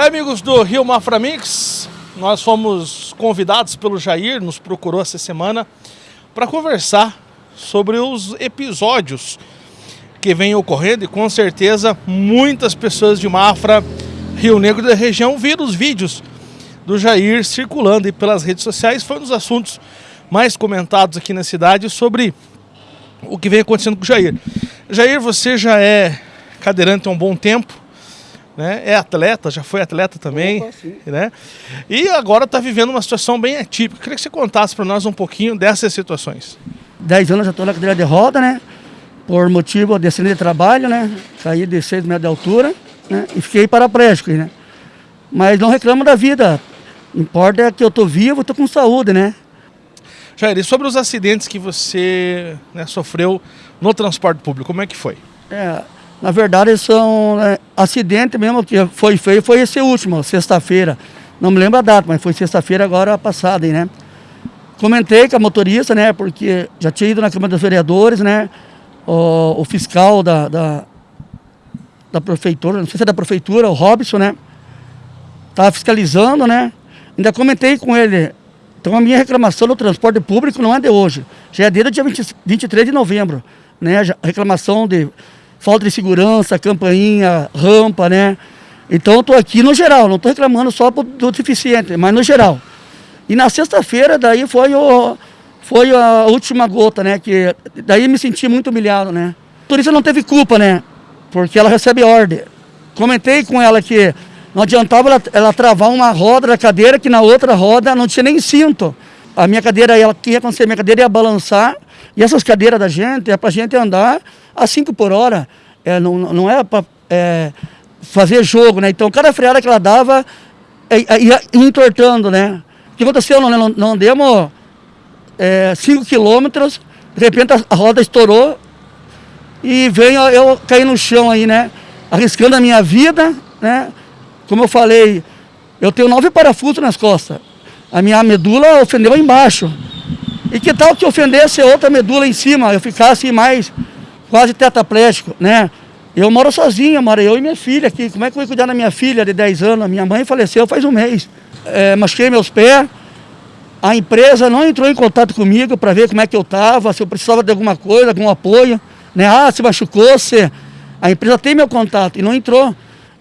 É, amigos do Rio Mafra Mix, nós fomos convidados pelo Jair, nos procurou essa semana para conversar sobre os episódios que vêm ocorrendo e com certeza muitas pessoas de Mafra, Rio Negro da região viram os vídeos do Jair circulando e pelas redes sociais. Foi um dos assuntos mais comentados aqui na cidade sobre o que vem acontecendo com o Jair. Jair, você já é cadeirante há um bom tempo, né? É atleta, já foi atleta também, Opa, né? E agora está vivendo uma situação bem atípica. Queria que você contasse para nós um pouquinho dessas situações. Dez anos já estou na cadeira de roda, né? Por motivo de acidente de trabalho, né? Caí de 6 metros de altura, né? E fiquei paraplégico, né? Mas não reclamo da vida. Importa é que eu estou vivo, estou com saúde, né? Jair, e sobre os acidentes que você né, sofreu no transporte público, como é que foi? É, na verdade, são é, acidente mesmo que foi feio, foi esse último, sexta-feira. Não me lembro a data, mas foi sexta-feira agora passada, né? Comentei com a motorista, né? Porque já tinha ido na Câmara dos Vereadores, né? O, o fiscal da, da, da, prefeitura, não sei se é da prefeitura, o Robson, né? Estava fiscalizando, né? Ainda comentei com ele. Então a minha reclamação no transporte público não é de hoje. Já é desde o dia 20, 23 de novembro. Né? reclamação de falta de segurança, campainha, rampa, né? Então estou aqui no geral, não estou reclamando só do deficiente, mas no geral. E na sexta-feira daí foi, o, foi a última gota, né? Que daí me senti muito humilhado, né? A turista não teve culpa, né? Porque ela recebe ordem. Comentei com ela que não adiantava ela, ela travar uma roda da cadeira que na outra roda não tinha nem cinto. A minha cadeira, ela, o que ia acontecer? Minha cadeira ia balançar e essas cadeiras da gente é para gente andar a 5 por hora. É, não, não é para é, fazer jogo, né? Então, cada freada que ela dava é, é, ia entortando, né? O que aconteceu? Não, não, não demos 5 é, quilômetros, de repente a, a, roda estourou e veio eu cair no chão aí, né? Arriscando a minha vida, né? Como eu falei, eu tenho nove parafusos nas costas. A minha medula ofendeu embaixo. E que tal que ofendesse outra medula em cima, eu ficasse mais quase tetraplégico, né? Eu moro sozinho, moro eu e minha filha aqui. Como é que eu vou cuidar da minha filha de 10 anos? Minha mãe faleceu faz um mês. É, machuquei meus pés. A empresa não entrou em contato comigo para ver como é que eu estava, se eu precisava de alguma coisa, algum apoio. Né? Ah, se machucou, se... A empresa tem meu contato e não entrou.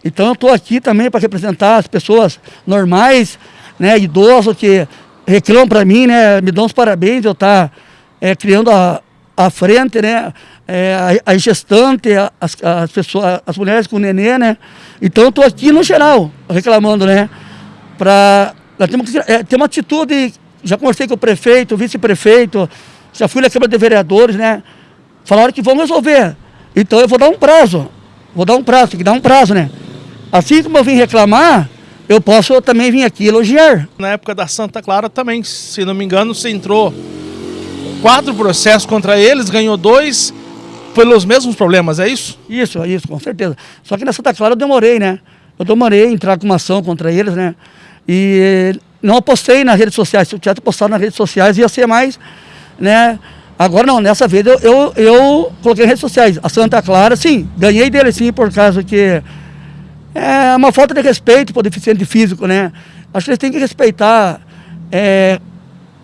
Então eu estou aqui também para representar as pessoas normais, né, idosos que reclamam para mim, né, me dão os parabéns, eu estar tá, é, criando a, a frente, né, é, a, gestante, as, as, pessoas, as mulheres com nenê, né, então eu estou aqui no geral reclamando, né, para temos que é, ter uma atitude, já conversei com o prefeito, vice-prefeito, já fui na Câmara de Vereadores, né, falaram que vão resolver, então eu vou dar um prazo, vou dar um prazo, tem que dar um prazo, né, Assim como eu vim reclamar, eu posso também vir aqui elogiar. Na época da Santa Clara também, se não me engano, você entrou quatro processos contra eles, ganhou dois pelos mesmos problemas, é isso? Isso, isso, com certeza. Só que na Santa Clara eu demorei, né? Eu demorei a entrar com uma ação contra eles, né? E não apostei nas redes sociais. Se eu tivesse postado nas redes sociais, ia ser mais, né? Agora não, nessa vez eu, eu, eu coloquei nas redes sociais. A Santa Clara, sim, ganhei dele sim, por causa que é uma falta de respeito para o deficiente físico, né? Acho que eles têm que respeitar, é,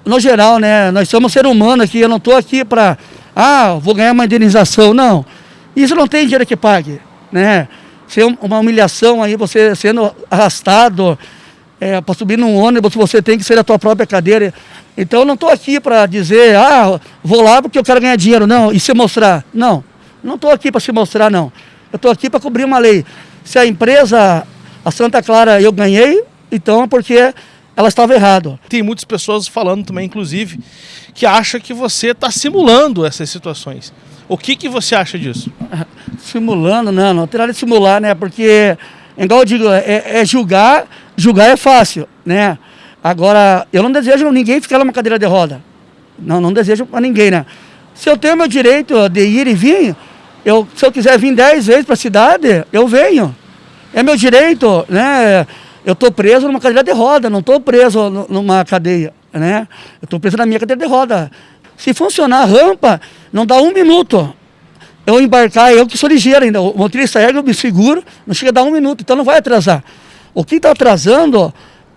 no geral, né? Nós somos ser humano aqui, eu não estou aqui para, ah, vou ganhar uma indenização, não. Isso não tem dinheiro que pague, né? Ser uma humilhação aí, você sendo arrastado é, para subir num ônibus, você tem que ser a tua própria cadeira. Então eu não estou aqui para dizer, ah, vou lá porque eu quero ganhar dinheiro, não, e se mostrar. Não, não estou aqui para se mostrar, não. Eu estou aqui para cobrir uma lei. Se a empresa, a Santa Clara, eu ganhei, então é porque ela estava errada. Tem muitas pessoas falando também, inclusive, que acha que você está simulando essas situações. O que, que você acha disso? Simulando, não, não tem nada de simular, né? Porque, igual eu digo, é, é julgar, julgar é fácil, né? Agora, eu não desejo ninguém ficar numa cadeira de roda. Não, não desejo para ninguém, né? Se eu tenho meu direito de ir e vir, eu, se eu quiser vir dez vezes para a cidade, eu venho. É meu direito, né? Eu estou preso numa cadeira de roda, não estou preso numa cadeia, né? Eu estou preso na minha cadeira de roda. Se funcionar a rampa, não dá um minuto. Eu embarcar, eu que sou ligeiro ainda, o motorista ergue, eu me seguro, não chega a dar um minuto, então não vai atrasar. O que está atrasando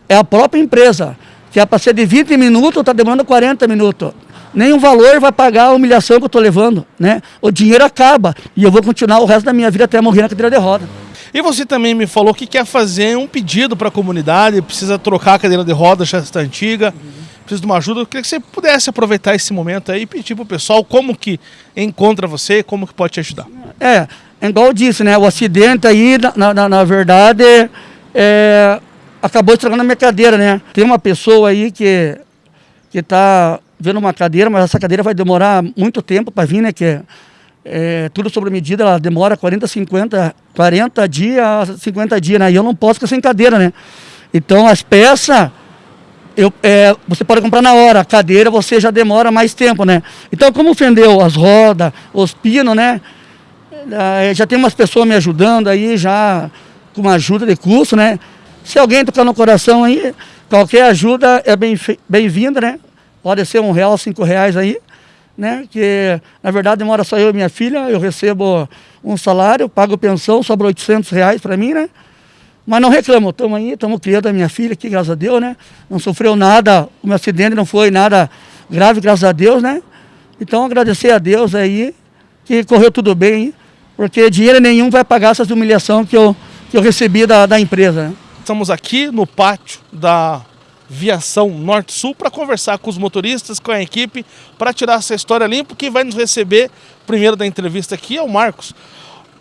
é a própria empresa, que é para ser de 20 minutos, está demorando 40 minutos. Nenhum valor vai pagar a humilhação que eu estou levando, né? O dinheiro acaba e eu vou continuar o resto da minha vida até morrer na cadeira de roda. E você também me falou que quer fazer um pedido para a comunidade, precisa trocar a cadeira de roda, já está antiga, precisa de uma ajuda. Eu queria que você pudesse aproveitar esse momento aí e pedir para o pessoal como que encontra você, como que pode te ajudar. É, é igual eu disse, né? O acidente aí, na, na, na verdade, é, acabou estragando a minha cadeira, né? Tem uma pessoa aí que que está vendo uma cadeira, mas essa cadeira vai demorar muito tempo para vir, né? Que é, é, tudo sobre medida, ela demora 40, 50, 40 dias, 50 dias, né? E eu não posso ficar sem cadeira, né? Então as peças, eu, é, você pode comprar na hora, a cadeira você já demora mais tempo, né? Então como fendeu as rodas, os pinos, né? É, já tem umas pessoas me ajudando aí, já com uma ajuda de custo, né? Se alguém tocar no coração aí, qualquer ajuda é bem-vinda, bem né? Pode ser um real, cinco reais aí, né? Que na verdade mora só eu e minha filha, eu recebo um salário, pago pensão, sobra 800 reais para mim, né? Mas não reclamo, estamos aí, estamos criando a minha filha aqui, graças a Deus, né? Não sofreu nada, o meu acidente não foi nada grave, graças a Deus, né? Então agradecer a Deus aí, que correu tudo bem, porque dinheiro nenhum vai pagar essas humilhações que eu, que eu recebi da, da empresa. Né? Estamos aqui no pátio da Viação Norte-Sul para conversar com os motoristas, com a equipe, para tirar essa história limpa. Quem vai nos receber primeiro da entrevista aqui é o Marcos.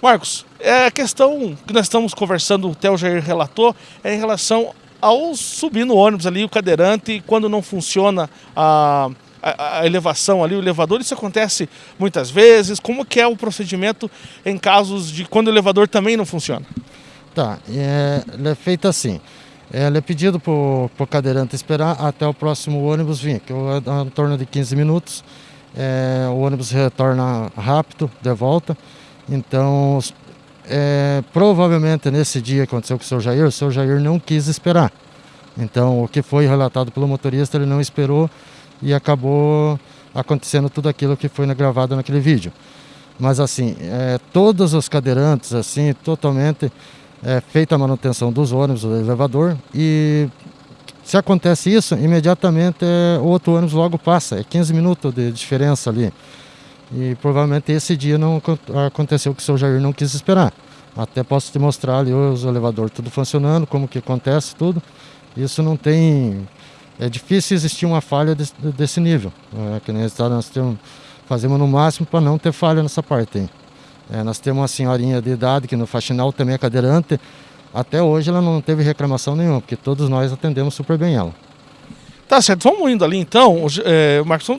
Marcos, é a questão que nós estamos conversando, o Theo Jair relatou, é em relação ao subir no ônibus ali, o cadeirante, quando não funciona a, a, a, elevação ali, o elevador, isso acontece muitas vezes. Como que é o procedimento em casos de quando o elevador também não funciona? Tá, é, é feito assim. É, ele é pedido para o cadeirante esperar até o próximo ônibus vir, que é em torno de 15 minutos. É, o ônibus retorna rápido, de volta. Então, é, provavelmente nesse dia aconteceu com o seu Jair, o seu Jair não quis esperar. Então, o que foi relatado pelo motorista, ele não esperou e acabou acontecendo tudo aquilo que foi gravado naquele vídeo. Mas assim, é, todos os cadeirantes, assim, totalmente é feita a manutenção dos ônibus, do elevador e se acontece isso, imediatamente é, o outro ônibus logo passa, é 15 minutos de diferença ali. E provavelmente esse dia não aconteceu que o seu Jair não quis esperar. Até posso te mostrar ali os elevadores tudo funcionando, como que acontece tudo. Isso não tem... É difícil existir uma falha desse, desse nível. É, que nós, nós temos, fazemos no máximo para não ter falha nessa parte aí. É, nós temos uma senhorinha de idade que no faxinal também é cadeirante. Até hoje ela não teve reclamação nenhuma, porque todos nós atendemos super bem ela. Tá certo, vamos indo ali então, é, Marcos.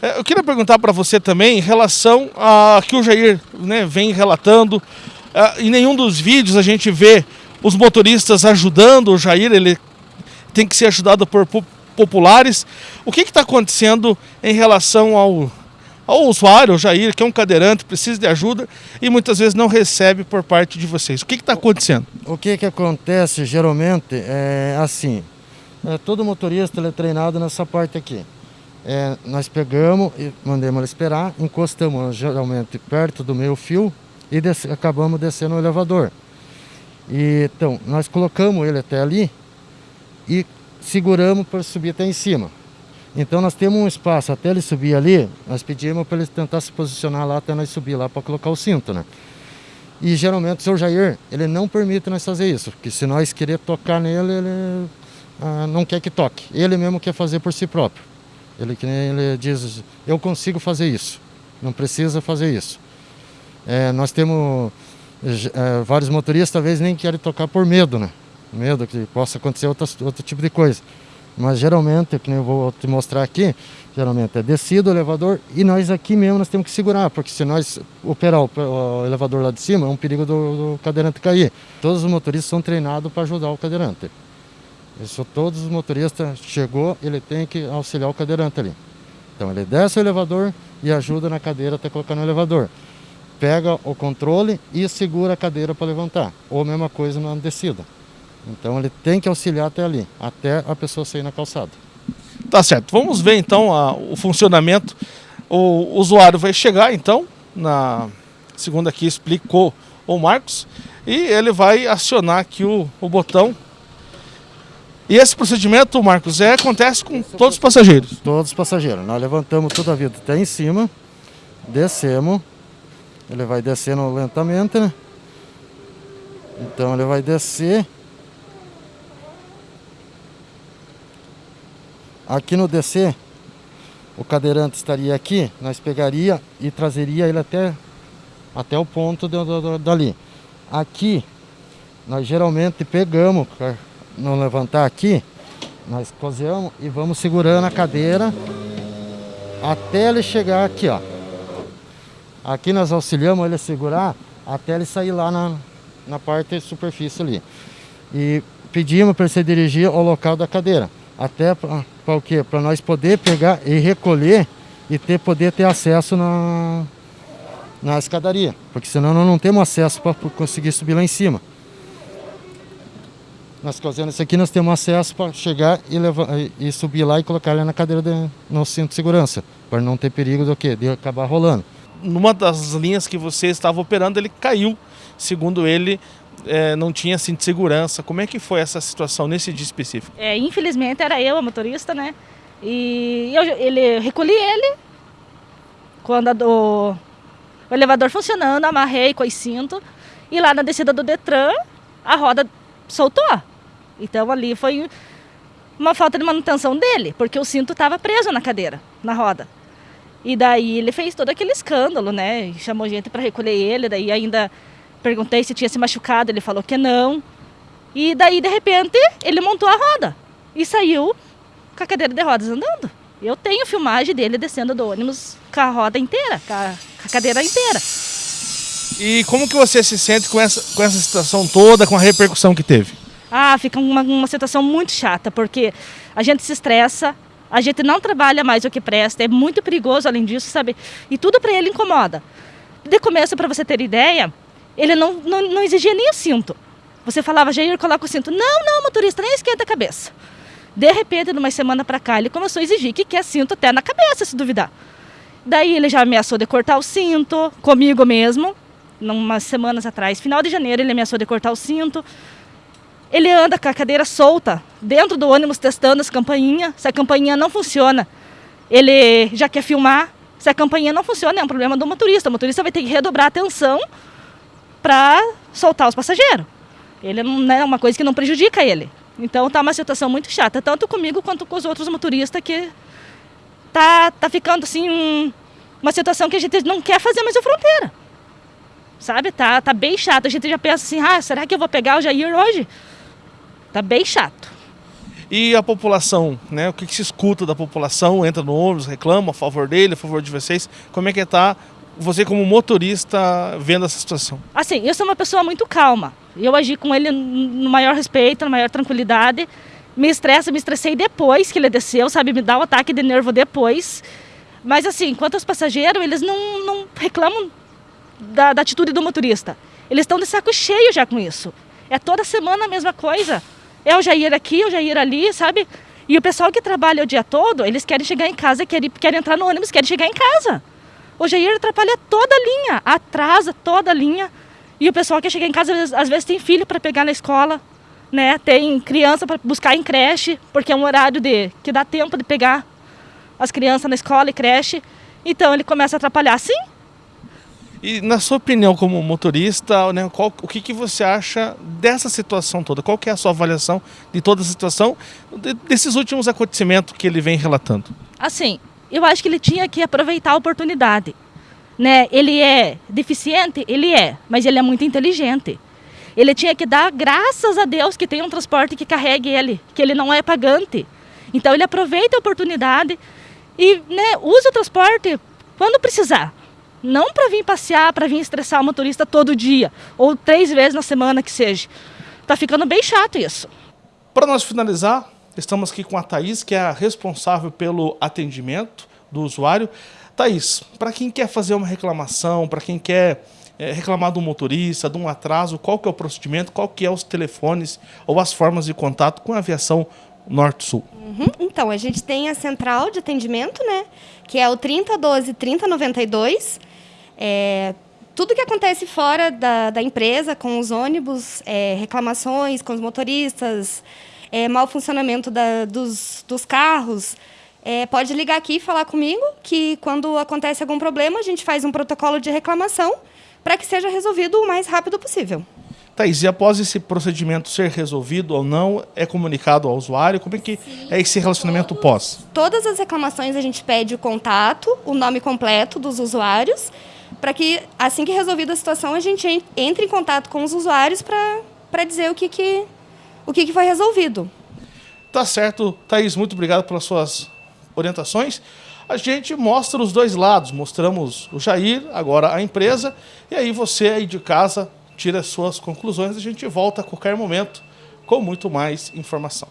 É, eu queria perguntar para você também em relação a que o Jair né, vem relatando. É, em nenhum dos vídeos a gente vê os motoristas ajudando o Jair, ele tem que ser ajudado por populares. O que está acontecendo em relação ao ao usuário, o Jair, que é um cadeirante, precisa de ajuda e muitas vezes não recebe por parte de vocês. O que está acontecendo? O que, que acontece geralmente é assim, é, todo motorista é treinado nessa parte aqui. É, nós pegamos e mandamos ele esperar, encostamos geralmente perto do meio fio e acabamos descendo o elevador. E, então, nós colocamos ele até ali e seguramos para subir até em cima. Então nós temos um espaço até ele subir ali, nós pedimos para ele tentar se posicionar lá até nós subir lá para colocar o cinto, né? E geralmente o seu Jair, ele não permite nós fazer isso, porque se nós querer tocar nele, ele ah, não quer que toque. Ele mesmo quer fazer por si próprio. Ele, ele diz, eu consigo fazer isso, não precisa fazer isso. É, nós temos é, vários motoristas, talvez nem querem tocar por medo, né? Medo que possa acontecer outro, outro tipo de coisa. Mas geralmente, que eu vou te mostrar aqui, geralmente é descido o elevador e nós aqui mesmo nós temos que segurar, porque se nós operar o, elevador lá de cima, é um perigo do, do cadeirante cair. Todos os motoristas são treinados para ajudar o cadeirante. Isso todos os motoristas chegou, ele tem que auxiliar o cadeirante ali. Então ele desce o elevador e ajuda na cadeira até colocar no elevador. Pega o controle e segura a cadeira para levantar. Ou a mesma coisa na descida. Então ele tem que auxiliar até ali, até a pessoa sair na calçada. Tá certo. Vamos ver então a, o funcionamento. O usuário vai chegar então, na segunda que explicou o Marcos, e ele vai acionar aqui o, o botão E esse procedimento, Marcos, é, acontece com todos os passageiros? Todos os passageiros. Nós levantamos toda a vida até em cima, descemos, ele vai descendo lentamente, né? Então ele vai descer. Aqui no descer, o cadeirante estaria aqui, nós pegaria e trazeria ele até, até o ponto de, de, dali. Aqui, nós geralmente pegamos, não levantar aqui, nós cozeamos e vamos segurando a cadeira até ele chegar aqui, ó. Aqui nós auxiliamos ele a segurar até ele sair lá na, na parte superfície ali. E pedimos para ele se dirigir ao local da cadeira. Até para o quê? Para nós poder pegar e recolher e ter, poder ter acesso na, na escadaria. Porque senão nós não temos acesso para conseguir subir lá em cima. Nós fazendo isso aqui, nós temos acesso para chegar e, levar, e subir lá e colocar ele na cadeira de, no cinto de segurança. Para não ter perigo do quê? De acabar rolando. Numa das linhas que você estava operando, ele caiu. Segundo ele, é, não tinha cinto de segurança. Como é que foi essa situação nesse dia específico? É, infelizmente era eu, a motorista, né? E eu, ele, recolhi ele quando a do, o elevador funcionando, amarrei com o cinto e lá na descida do Detran a roda soltou. Então ali foi uma falta de manutenção dele, porque o cinto estava preso na cadeira, na roda. E daí ele fez todo aquele escândalo, né? Chamou gente para recolher ele, daí ainda Perguntei se tinha se machucado, ele falou que não. E daí, de repente, ele montou a roda e saiu com a cadeira de rodas andando. Eu tenho filmagem dele descendo do ônibus com a roda inteira, com a, com a cadeira inteira. E como que você se sente com essa, com essa situação toda, com a repercussão que teve? Ah, fica uma, uma situação muito chata, porque a gente se estressa, a gente não trabalha mais o que presta, é muito perigoso além disso, sabe? E tudo para ele incomoda. De começo, para você ter ideia, ele não, não, não exigia nem o cinto. Você falava, Jair, coloca o cinto. Não, não, motorista, nem esquenta a cabeça. De repente, numa semana para cá, ele começou a exigir que quer cinto até na cabeça, se duvidar. Daí ele já ameaçou de cortar o cinto, comigo mesmo, umas semanas atrás. Final de janeiro ele ameaçou de cortar o cinto. Ele anda com a cadeira solta, dentro do ônibus, testando as campainhas. Se a campainha não funciona, ele já quer filmar. Se a campainha não funciona, é um problema do motorista. O motorista vai ter que redobrar a atenção para soltar os passageiros. Ele não é uma coisa que não prejudica ele. Então tá uma situação muito chata, tanto comigo quanto com os outros motoristas que tá, tá ficando assim um, uma situação que a gente não quer fazer mais a fronteira. Sabe? Tá, tá bem chato. A gente já pensa assim, ah, será que eu vou pegar o Jair hoje? Tá bem chato. E a população, né? O que, que se escuta da população? Entra no ônibus, reclama a favor dele, a favor de vocês. Como é que está você como motorista vendo essa situação? Assim, eu sou uma pessoa muito calma. Eu agi com ele no maior respeito, na maior tranquilidade. Me estressa, me estressei depois que ele desceu, sabe? Me dá um ataque de nervo depois. Mas assim, quanto aos passageiros, eles não, não reclamam da, da atitude do motorista. Eles estão de saco cheio já com isso. É toda semana a mesma coisa. É o Jair aqui, o Jair ali, sabe? E o pessoal que trabalha o dia todo, eles querem chegar em casa, querem, querem entrar no ônibus, querem chegar em casa. O Jair atrapalha toda a linha, atrasa toda a linha. E o pessoal que chega em casa, às vezes, às vezes tem filho para pegar na escola, né? Tem criança para buscar em creche, porque é um horário de que dá tempo de pegar as crianças na escola e creche. Então ele começa a atrapalhar, sim. E na sua opinião como motorista, né, qual, o que, que você acha dessa situação toda? Qual que é a sua avaliação de toda a situação, de, desses últimos acontecimentos que ele vem relatando? Assim, eu acho que ele tinha que aproveitar a oportunidade. Né? Ele é deficiente? Ele é, mas ele é muito inteligente. Ele tinha que dar graças a Deus que tem um transporte que carregue ele, que ele não é pagante. Então ele aproveita a oportunidade e né, usa o transporte quando precisar. Não para vir passear, para vir estressar o motorista todo dia, ou três vezes na semana que seja. Tá ficando bem chato isso. Para nós finalizar, Estamos aqui com a Thaís, que é a responsável pelo atendimento do usuário. Thaís, para quem quer fazer uma reclamação, para quem quer é, reclamar do motorista, de um atraso, qual que é o procedimento, qual que é os telefones ou as formas de contato com a aviação Norte-Sul? Uhum. Então, a gente tem a central de atendimento, né? Que é o 3012 3092. É, tudo que acontece fora da, da empresa, com os ônibus, é, reclamações com os motoristas, é, mau funcionamento da, dos, dos carros, é, pode ligar aqui e falar comigo que quando acontece algum problema, a gente faz um protocolo de reclamação para que seja resolvido o mais rápido possível. Thaís, e após esse procedimento ser resolvido ou não, é comunicado ao usuário? Como é que Sim. é esse relacionamento pós? Todas as reclamações a gente pede o contato, o nome completo dos usuários, para que assim que resolvida a situação a gente entre em contato com os usuários para dizer o que, que, o que, que foi resolvido. Tá certo, Thaís, muito obrigado pelas suas orientações. A gente mostra os dois lados, mostramos o Jair, agora a empresa, e aí você aí de casa tira as suas conclusões. A gente volta a qualquer momento com muito mais informação.